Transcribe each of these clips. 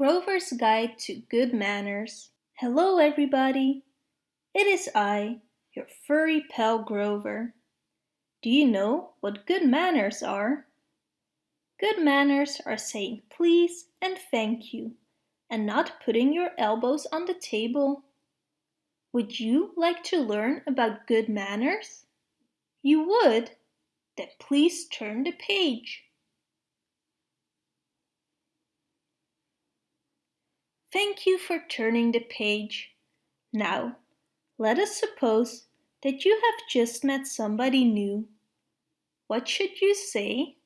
Grover's Guide to Good Manners. Hello everybody! It is I, your furry pal Grover. Do you know what good manners are? Good manners are saying please and thank you and not putting your elbows on the table. Would you like to learn about good manners? You would? Then please turn the page. Thank you for turning the page. Now, let us suppose that you have just met somebody new. What should you say?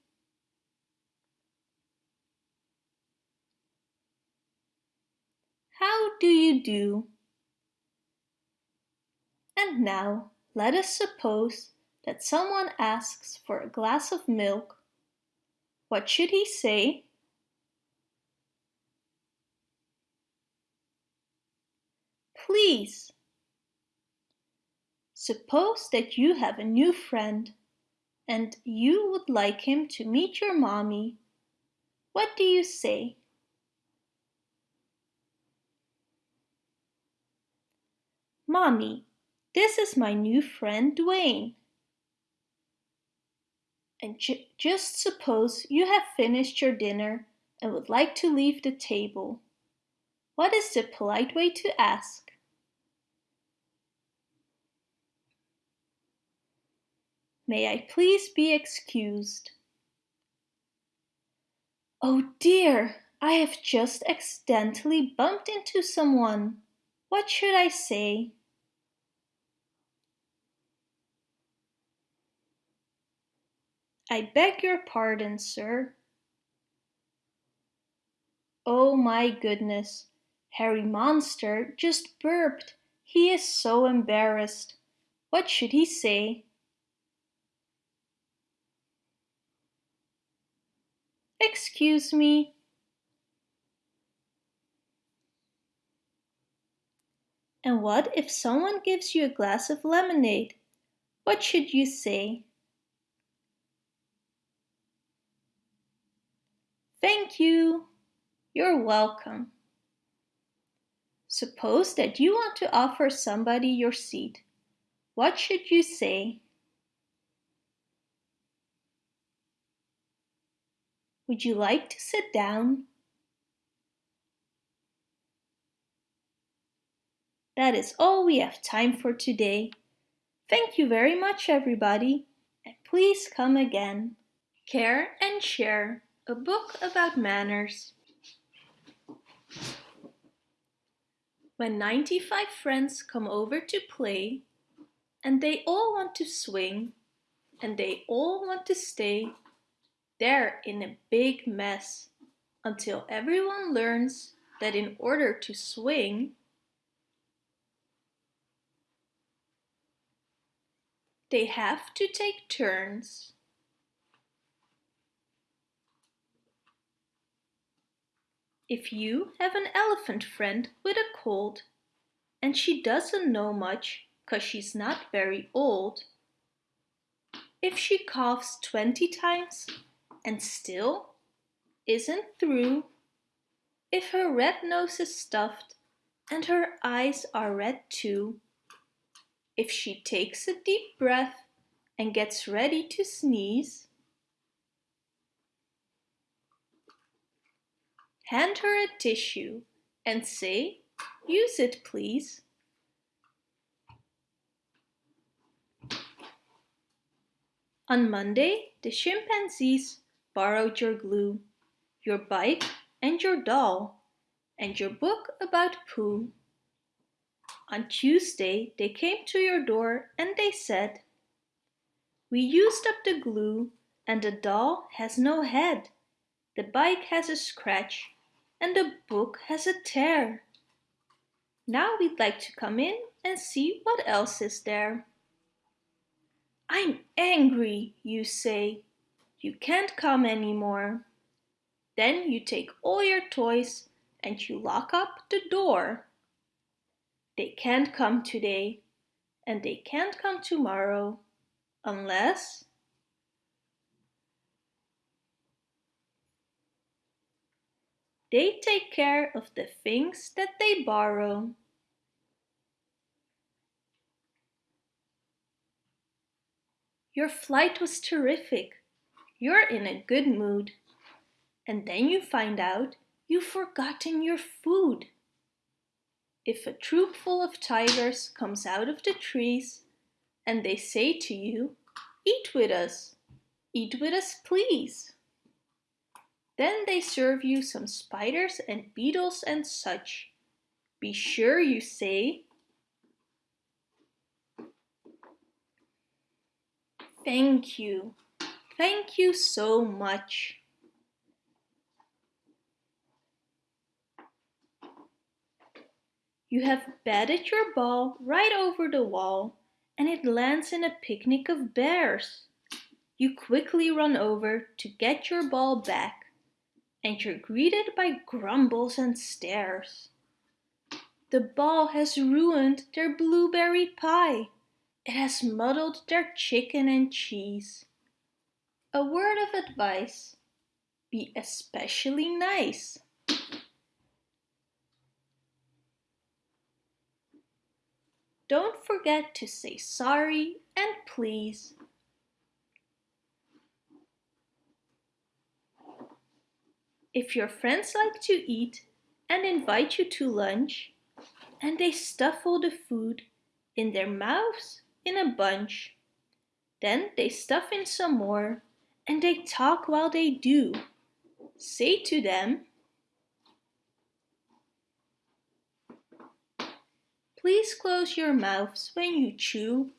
How do you do? And now, let us suppose that someone asks for a glass of milk. What should he say? Please. Suppose that you have a new friend and you would like him to meet your mommy. What do you say? Mommy, this is my new friend Dwayne. And ju just suppose you have finished your dinner and would like to leave the table. What is the polite way to ask? May I please be excused? Oh dear, I have just accidentally bumped into someone. What should I say? I beg your pardon, sir. Oh my goodness, Harry Monster just burped. He is so embarrassed. What should he say? Excuse me. And what if someone gives you a glass of lemonade? What should you say? Thank you. You're welcome. Suppose that you want to offer somebody your seat. What should you say? Would you like to sit down? That is all we have time for today. Thank you very much everybody and please come again. Care and Share, a book about manners. When 95 friends come over to play and they all want to swing and they all want to stay they're in a big mess until everyone learns that in order to swing, they have to take turns. If you have an elephant friend with a cold and she doesn't know much cause she's not very old, if she coughs 20 times and still isn't through. If her red nose is stuffed and her eyes are red too. If she takes a deep breath and gets ready to sneeze. Hand her a tissue and say, use it please. On Monday, the chimpanzees borrowed your glue, your bike and your doll, and your book about poo. On Tuesday they came to your door and they said, We used up the glue and the doll has no head, the bike has a scratch and the book has a tear. Now we'd like to come in and see what else is there. I'm angry, you say. You can't come anymore. Then you take all your toys and you lock up the door. They can't come today and they can't come tomorrow unless They take care of the things that they borrow. Your flight was terrific. You're in a good mood. And then you find out you've forgotten your food. If a troop full of tigers comes out of the trees and they say to you, Eat with us, eat with us please. Then they serve you some spiders and beetles and such. Be sure you say, Thank you, thank you so much. You have batted your ball right over the wall and it lands in a picnic of bears. You quickly run over to get your ball back and you're greeted by grumbles and stares. The ball has ruined their blueberry pie. It has muddled their chicken and cheese. A word of advice, be especially nice. Don't forget to say sorry and please. If your friends like to eat and invite you to lunch, and they stuff all the food in their mouths in a bunch. Then they stuff in some more and they talk while they do. Say to them, Please close your mouths when you chew.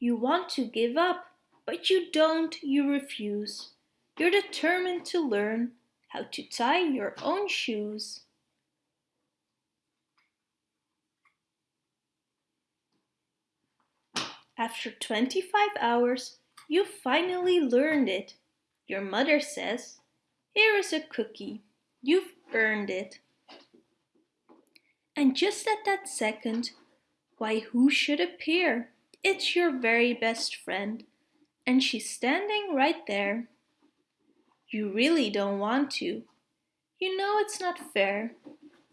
You want to give up, but you don't, you refuse. You're determined to learn how to tie your own shoes. After 25 hours, you finally learned it. Your mother says, here is a cookie. You've earned it. And just at that second, why who should appear? It's your very best friend, and she's standing right there. You really don't want to. You know it's not fair,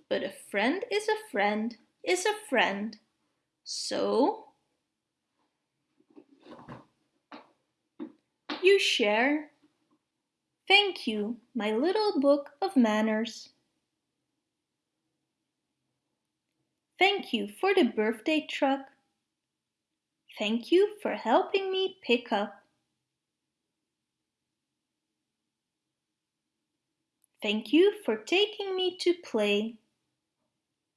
but a friend is a friend is a friend. So you share. Thank you, my little book of manners. Thank you for the birthday truck. Thank you for helping me pick up. Thank you for taking me to play.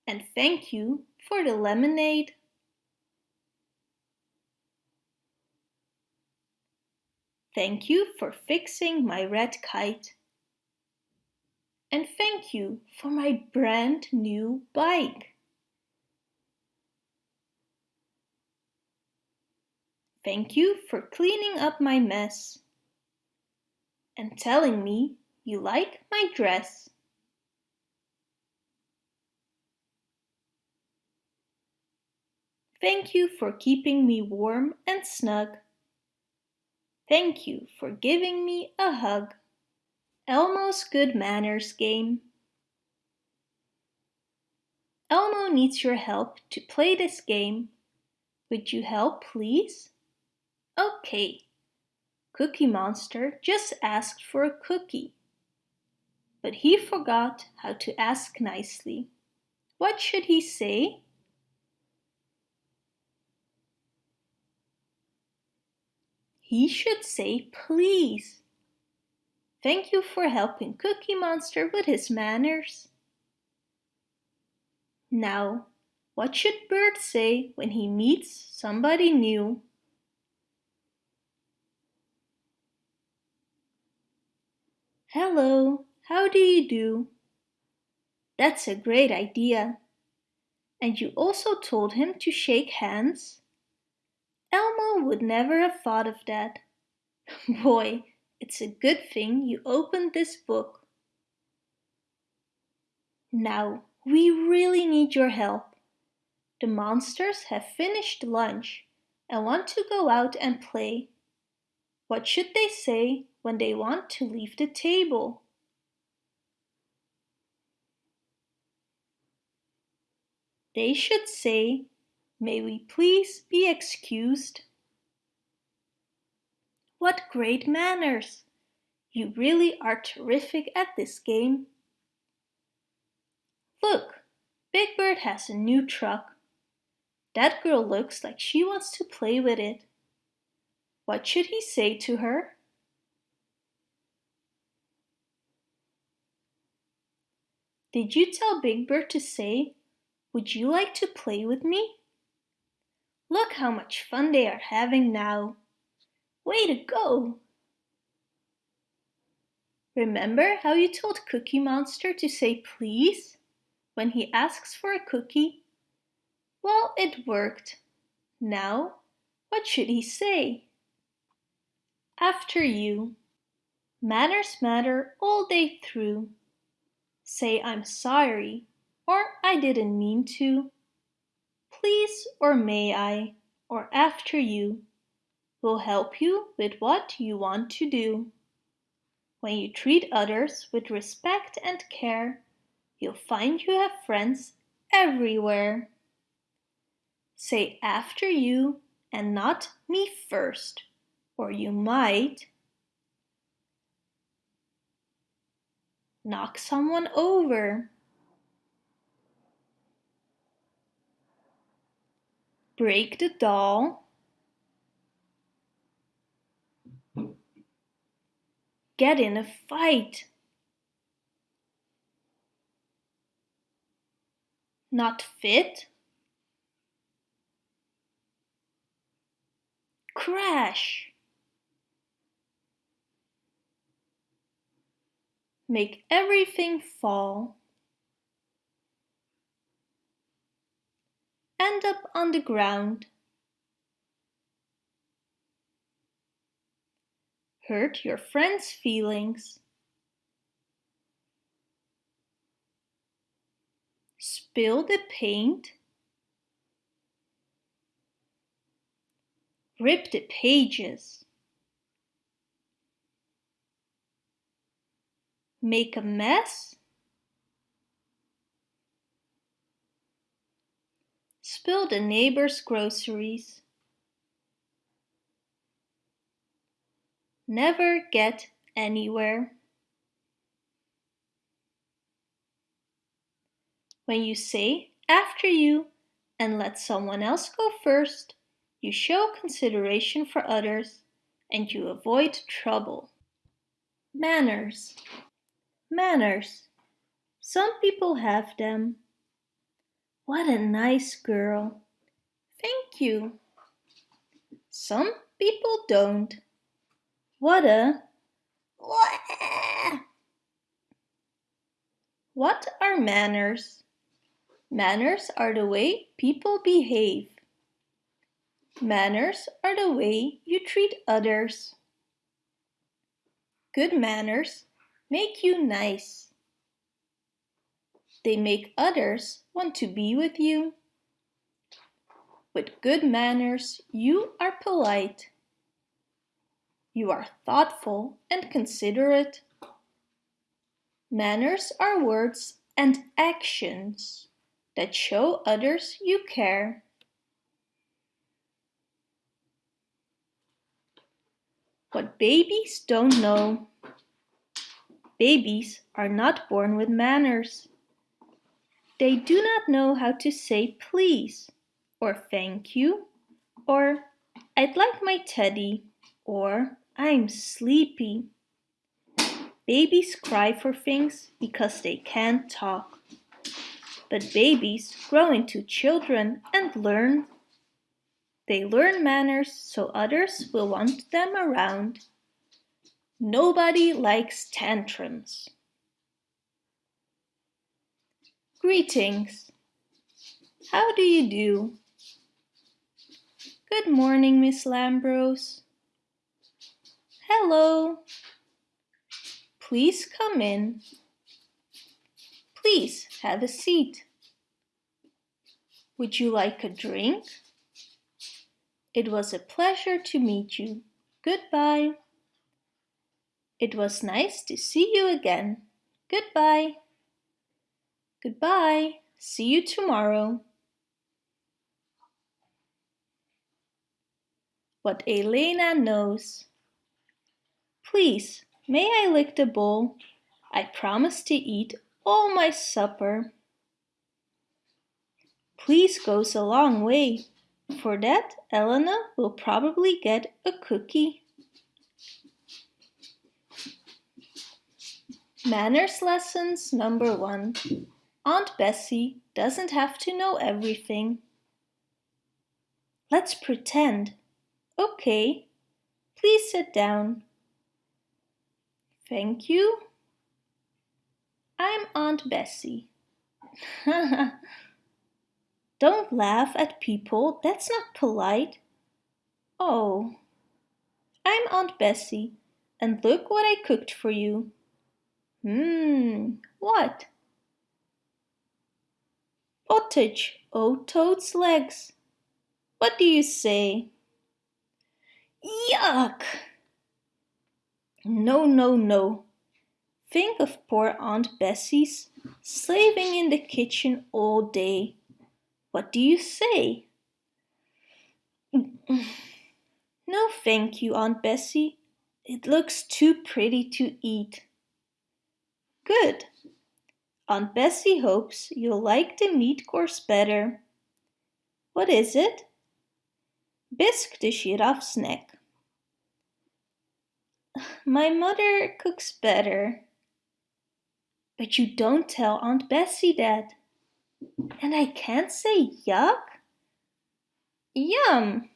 And thank you for the lemonade. Thank you for fixing my red kite. And thank you for my brand new bike. Thank you for cleaning up my mess and telling me you like my dress. Thank you for keeping me warm and snug. Thank you for giving me a hug. Elmo's Good Manners game. Elmo needs your help to play this game. Would you help, please? Okay. Cookie Monster just asked for a cookie. But he forgot how to ask nicely. What should he say? He should say please. Thank you for helping Cookie Monster with his manners. Now, what should Bert say when he meets somebody new? Hello, how do you do? That's a great idea. And you also told him to shake hands? Elmo would never have thought of that. Boy, it's a good thing you opened this book. Now, we really need your help. The monsters have finished lunch and want to go out and play. What should they say when they want to leave the table? They should say, May we please be excused? What great manners! You really are terrific at this game. Look, Big Bird has a new truck. That girl looks like she wants to play with it. What should he say to her? Did you tell Big Bird to say, would you like to play with me? Look how much fun they are having now. Way to go! Remember how you told Cookie Monster to say please when he asks for a cookie? Well, it worked. Now, what should he say? After you. Manners matter all day through. Say I'm sorry or I didn't mean to. Please or may I or after you will help you with what you want to do. When you treat others with respect and care, you'll find you have friends everywhere. Say after you and not me first, or you might knock someone over. Break the doll. Get in a fight. Not fit. Crash. Make everything fall. End up on the ground. Hurt your friend's feelings. Spill the paint. Rip the pages. Make a mess. Spill the neighbor's groceries. Never get anywhere. When you say after you and let someone else go first, you show consideration for others and you avoid trouble. Manners. Manners. Some people have them. What a nice girl. Thank you. Some people don't. What a... What are manners? Manners are the way people behave. Manners are the way you treat others. Good manners make you nice. They make others want to be with you. With good manners, you are polite. You are thoughtful and considerate. Manners are words and actions that show others you care. What babies don't know. Babies are not born with manners. They do not know how to say please or thank you or I'd like my teddy or I'm sleepy. Babies cry for things because they can't talk. But babies grow into children and learn. They learn manners so others will want them around. Nobody likes tantrums. Greetings. How do you do? Good morning, Miss Lambrose. Hello. Please come in. Please have a seat. Would you like a drink? It was a pleasure to meet you. Goodbye. It was nice to see you again. Goodbye. Goodbye. See you tomorrow. What Elena knows. Please, may I lick the bowl? I promise to eat all my supper. Please goes a long way. For that, Elena will probably get a cookie. Manners lessons number one. Aunt Bessie doesn't have to know everything. Let's pretend. Okay, please sit down. Thank you. I'm Aunt Bessie. Don't laugh at people, that's not polite. Oh, I'm Aunt Bessie, and look what I cooked for you. Hmm, what? Pottage, oh toad's legs. What do you say? Yuck! No, no, no. Think of poor Aunt Bessie's slaving in the kitchen all day. What do you say? No, thank you, Aunt Bessie. It looks too pretty to eat. Good. Aunt Bessie hopes you'll like the meat course better. What is it? Bisque de giraffe's neck. My mother cooks better. But you don't tell Aunt Bessie that. And I can't say yuck? Yum!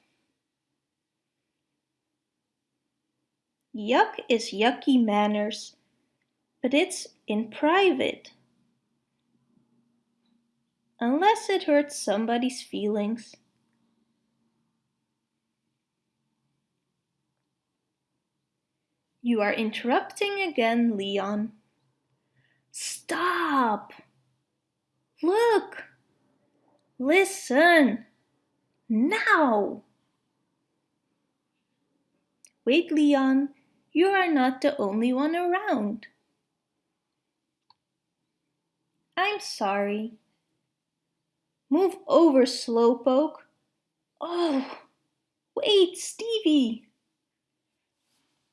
Yuck is yucky manners, but it's in private. Unless it hurts somebody's feelings. You are interrupting again, Leon. Stop! Look! Listen! Now! Wait, Leon, you are not the only one around. I'm sorry. Move over, Slowpoke. Oh, wait, Stevie.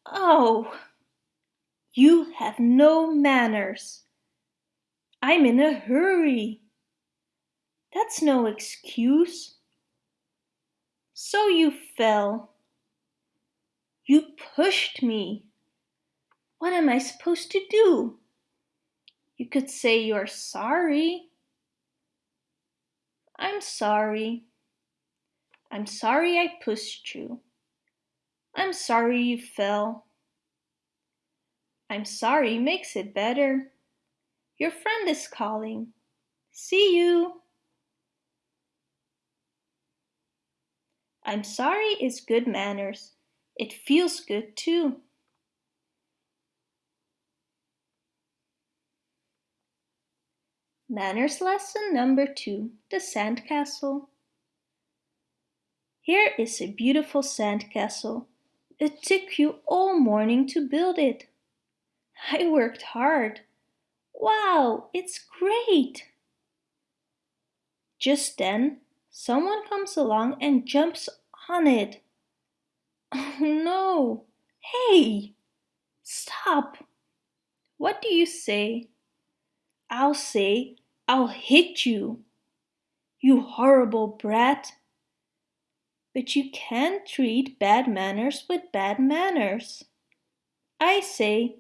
Oh, you have no manners. I'm in a hurry. That's no excuse. So you fell. You pushed me. What am I supposed to do? You could say you're sorry. I'm sorry. I'm sorry I pushed you. I'm sorry you fell. I'm sorry makes it better. Your friend is calling. See you. I'm sorry is good manners. It feels good too. Manners lesson number two, the sandcastle. Here is a beautiful sandcastle. It took you all morning to build it. I worked hard. Wow, it's great! Just then, someone comes along and jumps on it. Oh no! Hey! Stop! What do you say? I'll say, I'll hit you. You horrible brat. But you can't treat bad manners with bad manners. I say,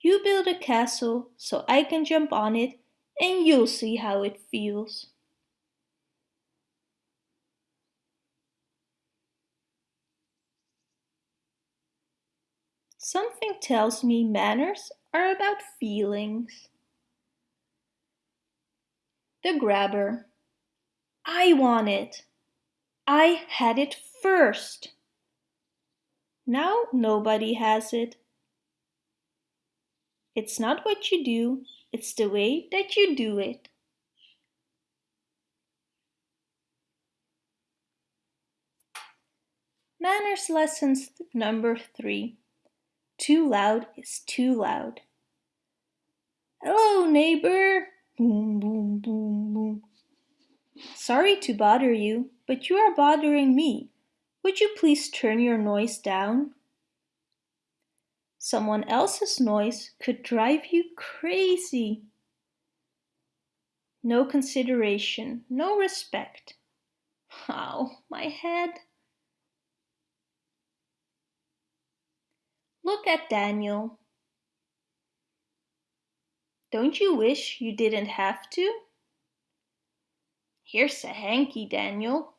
you build a castle so I can jump on it and you'll see how it feels. Something tells me manners are about feelings. The grabber. I want it. I had it first. Now nobody has it. It's not what you do, it's the way that you do it. Manners lessons number three. Too loud is too loud. Hello, neighbor. Boom, boom, boom, boom. Sorry to bother you, but you are bothering me. Would you please turn your noise down? Someone else's noise could drive you crazy. No consideration, no respect. Ow, my head. Look at Daniel. Don't you wish you didn't have to? Here's a hanky, Daniel.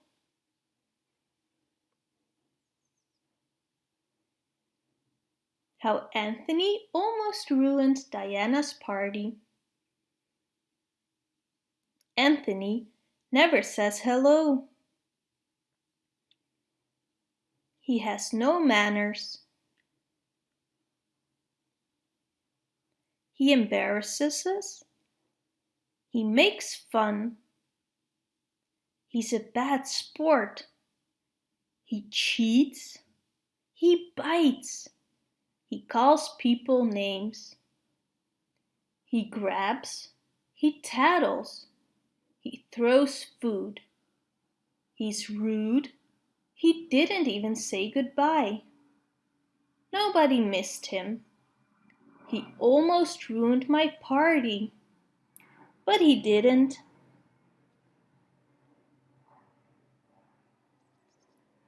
How Anthony almost ruined Diana's party. Anthony never says hello. He has no manners. He embarrasses us. He makes fun. He's a bad sport. He cheats. He bites. He calls people names. He grabs. He tattles. He throws food. He's rude. He didn't even say goodbye. Nobody missed him. He almost ruined my party. But he didn't.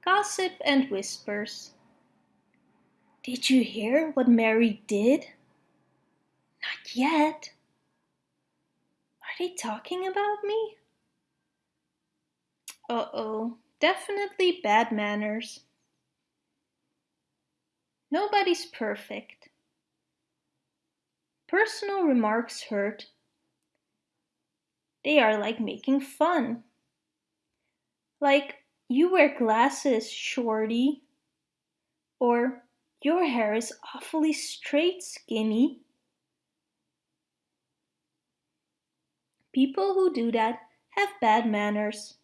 Gossip and whispers. Did you hear what Mary did? Not yet. Are they talking about me? Uh-oh, definitely bad manners. Nobody's perfect. Personal remarks hurt. They are like making fun. Like, you wear glasses, shorty. Or, your hair is awfully straight, skinny. People who do that have bad manners.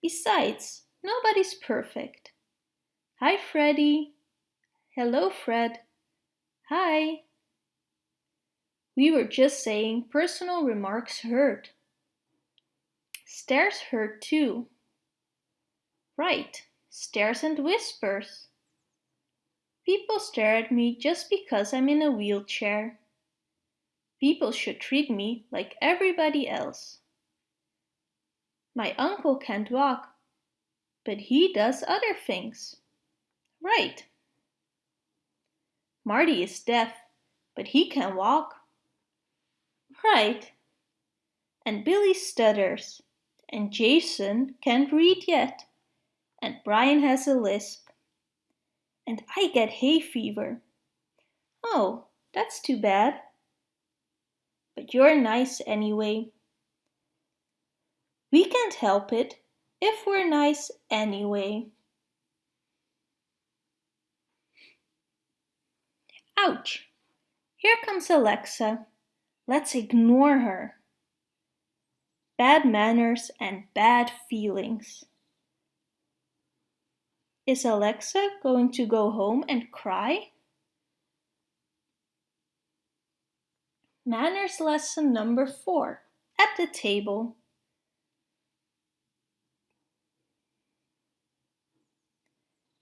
Besides, nobody's perfect. Hi, Freddy. Hello, Fred. Hi. We were just saying personal remarks hurt. Stares hurt too. Right, stares and whispers. People stare at me just because I'm in a wheelchair. People should treat me like everybody else. My uncle can't walk, but he does other things. Right. Marty is deaf, but he can walk. Right. And Billy stutters. And Jason can't read yet. And Brian has a lisp. And I get hay fever. Oh, that's too bad. But you're nice anyway. We can't help it if we're nice anyway. Ouch! Here comes Alexa. Let's ignore her. Bad manners and bad feelings. Is Alexa going to go home and cry? Manners lesson number four, at the table.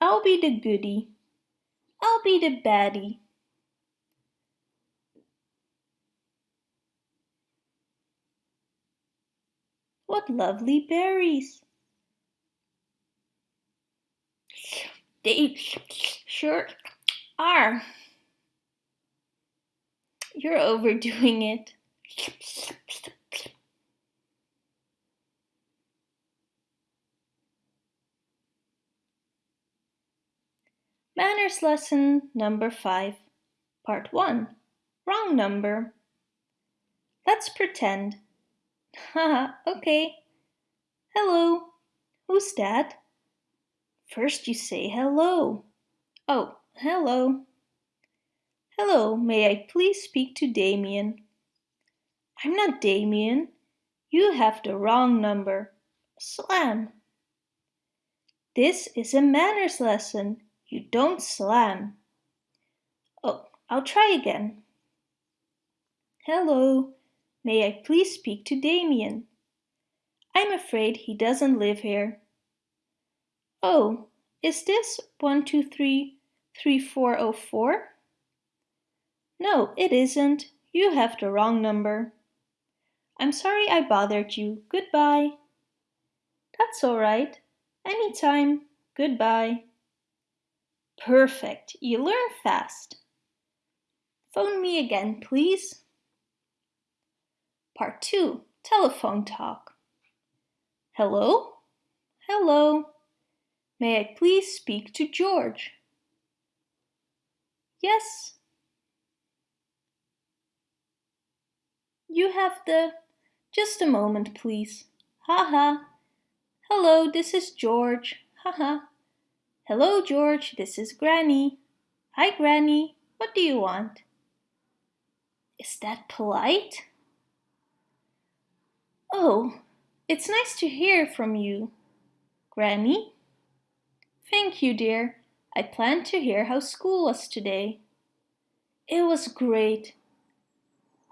I'll be the goody. I'll be the baddie. What lovely berries! They sure are. You're overdoing it. Manners lesson number 5, part 1. Wrong number. Let's pretend Haha, okay. Hello. Who's that? First you say hello. Oh, hello. Hello, may I please speak to Damien? I'm not Damien. You have the wrong number. Slam. This is a manners lesson. You don't slam. Oh, I'll try again. Hello, may I please speak to Damien? I'm afraid he doesn't live here. Oh, is this 1233404? No, it isn't. You have the wrong number. I'm sorry I bothered you. Goodbye. That's all right. Anytime. Goodbye. Perfect. You learn fast. Phone me again, please. Part 2. Telephone talk. Hello? Hello. May I please speak to George? Yes. You have the... Just a moment, please. Ha ha. Hello, this is George. Ha ha. Hello, George, this is Granny. Hi, Granny. What do you want? Is that polite? Oh, it's nice to hear from you. Granny? Thank you, dear. I planned to hear how school was today. It was great.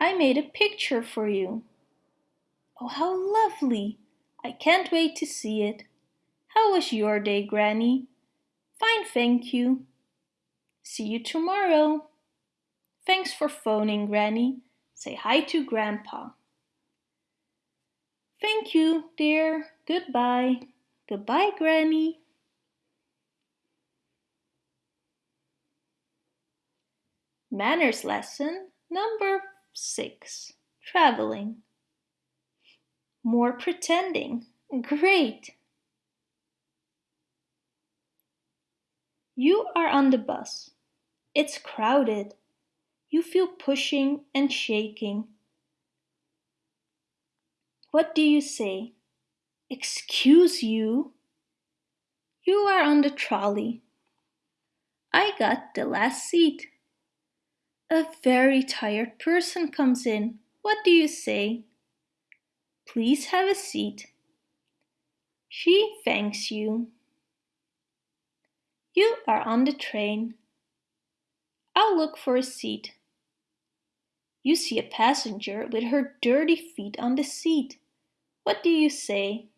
I made a picture for you. Oh, how lovely! I can't wait to see it. How was your day, Granny? Fine, thank you. See you tomorrow. Thanks for phoning, Granny. Say hi to Grandpa. Thank you, dear. Goodbye. Goodbye, Granny. Manners lesson number six. Traveling. More pretending. Great. You are on the bus. It's crowded. You feel pushing and shaking. What do you say? Excuse you? You are on the trolley. I got the last seat. A very tired person comes in. What do you say? Please have a seat. She thanks you. You are on the train. I'll look for a seat. You see a passenger with her dirty feet on the seat. What do you say?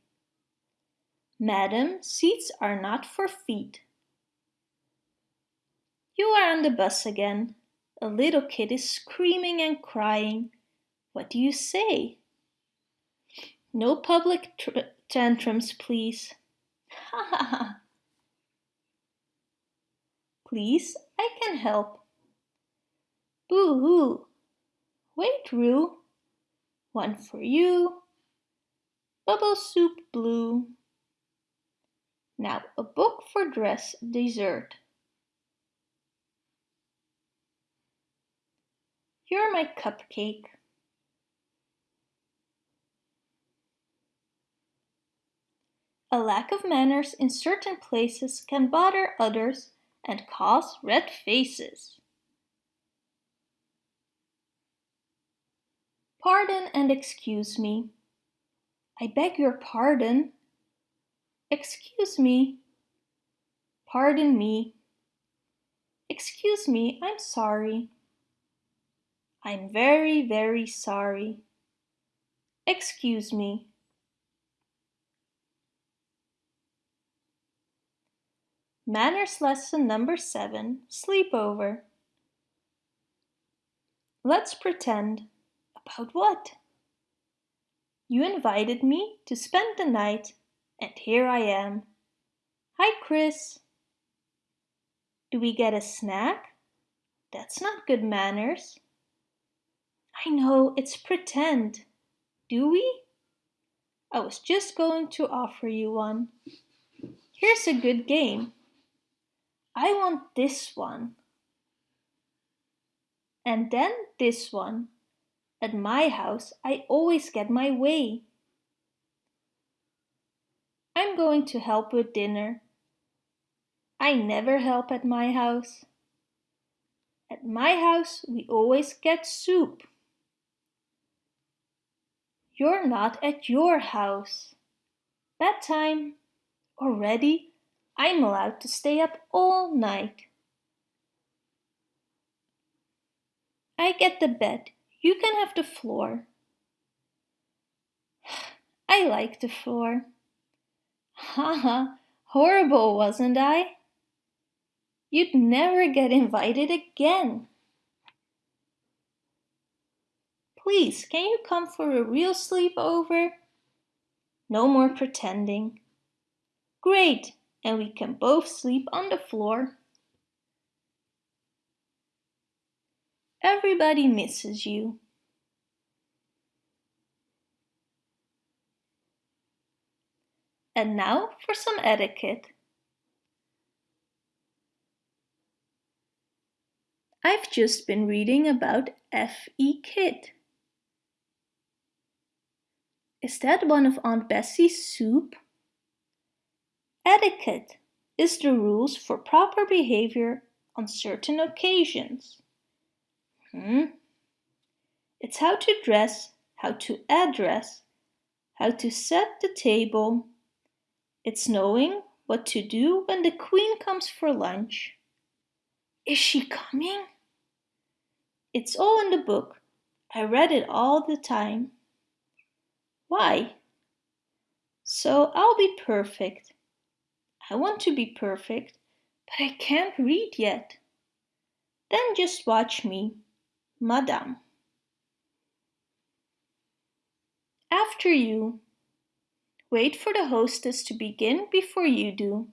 Madam, seats are not for feet. You are on the bus again. A little kid is screaming and crying. What do you say? No public tantrums, please. Ha ha ha. Please, I can help. Boo-hoo. Wait, Roo. One for you. Bubble soup blue. Now a book for dress dessert. You're my cupcake. A lack of manners in certain places can bother others and cause red faces. Pardon and excuse me. I beg your pardon. Excuse me. Pardon me. Excuse me, I'm sorry. I'm very, very sorry. Excuse me. Manners lesson number seven, sleepover. Let's pretend. About what? You invited me to spend the night and here I am. Hi, Chris. Do we get a snack? That's not good manners. I know, it's pretend. Do we? I was just going to offer you one. Here's a good game. I want this one. And then this one. At my house, I always get my way. I'm going to help with dinner. I never help at my house. At my house, we always get soup. You're not at your house. Bedtime. Already? I'm allowed to stay up all night. I get the bed. You can have the floor. I like the floor. Haha, horrible, wasn't I? You'd never get invited again. Please, can you come for a real sleepover? No more pretending. Great, and we can both sleep on the floor. Everybody misses you. And now for some etiquette. I've just been reading about etiquette. Is that one of Aunt Bessie's soup? Etiquette is the rules for proper behavior on certain occasions. Hmm? It's how to dress, how to address, how to set the table. It's knowing what to do when the queen comes for lunch. Is she coming? It's all in the book. I read it all the time. Why? So I'll be perfect. I want to be perfect, but I can't read yet. Then just watch me, Madame. After you. Wait for the hostess to begin before you do.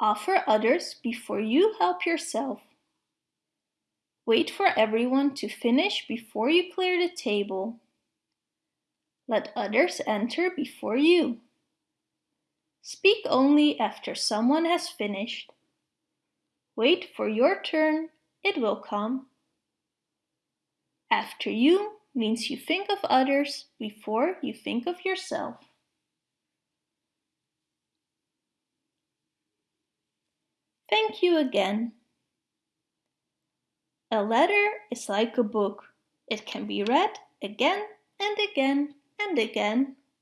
Offer others before you help yourself. Wait for everyone to finish before you clear the table. Let others enter before you. Speak only after someone has finished. Wait for your turn, it will come. After you means you think of others before you think of yourself. Thank you again. A letter is like a book. It can be read again and again and again